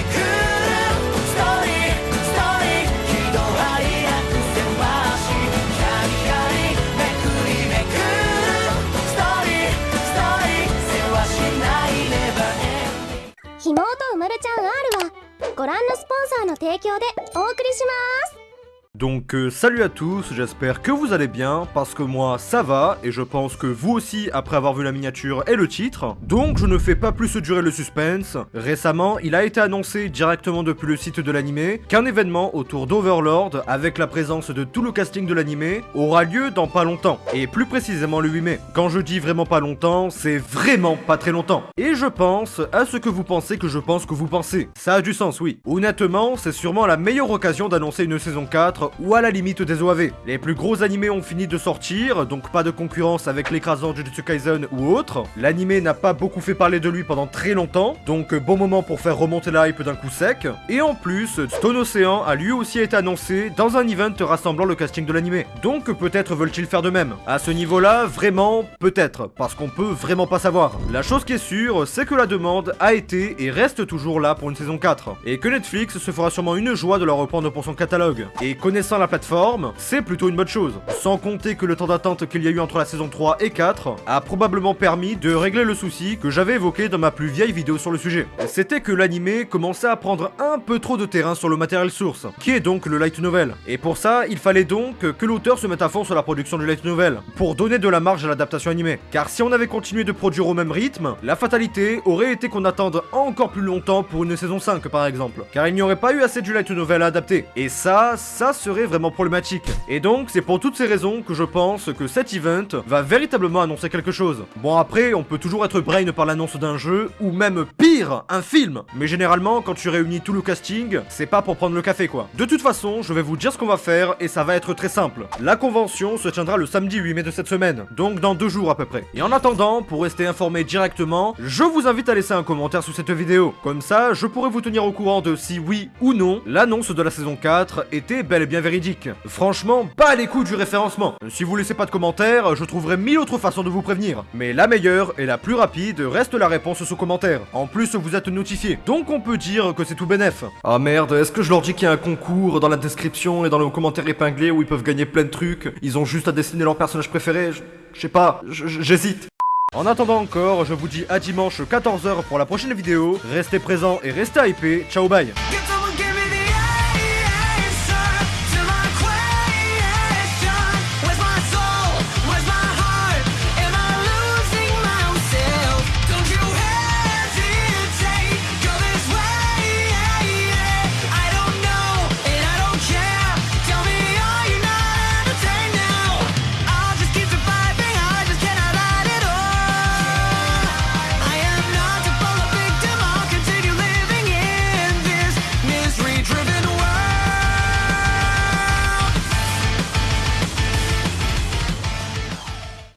くるストーリーストーリー喜怒哀楽せましキャリキャリめくりめくるストーリーストーリーせわしないネバーエンディングひもとうまるちゃん R はご覧のスポンサーの提供でお送りします Donc euh, salut à tous, j'espère que vous allez bien, parce que moi ça va, et je pense que vous aussi après avoir vu la miniature et le titre. Donc je ne fais pas plus durer le suspense. Récemment, il a été annoncé directement depuis le site de l'animé qu'un événement autour d'Overlord, avec la présence de tout le casting de l'animé, aura lieu dans pas longtemps, et plus précisément le 8 mai. Quand je dis vraiment pas longtemps, c'est vraiment pas très longtemps. Et je pense à ce que vous pensez que je pense que vous pensez. Ça a du sens, oui. Honnêtement, c'est sûrement la meilleure occasion d'annoncer une saison 4 ou à la limite des OAV. Les plus gros animés ont fini de sortir, donc pas de concurrence avec l'écrasant Jujutsu Kaisen ou autre. L'animé n'a pas beaucoup fait parler de lui pendant très longtemps, donc bon moment pour faire remonter la hype d'un coup sec. Et en plus, Stone Ocean a lui aussi été annoncé dans un event rassemblant le casting de l'animé. Donc peut-être veulent-ils faire de même. À ce niveau-là, vraiment, peut-être, parce qu'on peut vraiment pas savoir. La chose qui est sûre, c'est que la demande a été et reste toujours là pour une saison 4, et que Netflix se fera sûrement une joie de la reprendre pour son catalogue. Connaissant la plateforme, c'est plutôt une bonne chose. Sans compter que le temps d'attente qu'il y a eu entre la saison 3 et 4 a probablement permis de régler le souci que j'avais évoqué dans ma plus vieille vidéo sur le sujet. C'était que l'animé commençait à prendre un peu trop de terrain sur le matériel source, qui est donc le light novel. Et pour ça, il fallait donc que l'auteur se mette à fond sur la production du light novel, pour donner de la marge à l'adaptation animée. Car si on avait continué de produire au même rythme, la fatalité aurait été qu'on attende encore plus longtemps pour une saison 5 par exemple. Car il n'y aurait pas eu assez du light novel à adapter. Et ça, ça serait vraiment problématique. Et donc, c'est pour toutes ces raisons que je pense que cet event va véritablement annoncer quelque chose. Bon après, on peut toujours être brain par l'annonce d'un jeu, ou même pire, un film. Mais généralement, quand tu réunis tout le casting, c'est pas pour prendre le café quoi. De toute façon, je vais vous dire ce qu'on va faire, et ça va être très simple. La convention se tiendra le samedi 8 mai de cette semaine, donc dans deux jours à peu près. Et en attendant, pour rester informé directement, je vous invite à laisser un commentaire sous cette vidéo. Comme ça, je pourrai vous tenir au courant de si oui ou non, l'annonce de la saison 4 était bel et bien véridique. Franchement, pas les coups du référencement. Si vous laissez pas de commentaires, je trouverai mille autres façons de vous prévenir. Mais la meilleure et la plus rapide reste la réponse sous commentaire. En plus, vous êtes notifié. Donc on peut dire que c'est tout bénef. Ah merde, est-ce que je leur dis qu'il y a un concours dans la description et dans le commentaire épinglé où ils peuvent gagner plein de trucs? Ils ont juste à dessiner leur personnage préféré Je sais pas, j'hésite. En attendant encore, je vous dis à dimanche 14h pour la prochaine vidéo. Restez présents et restez hypés. Ciao bye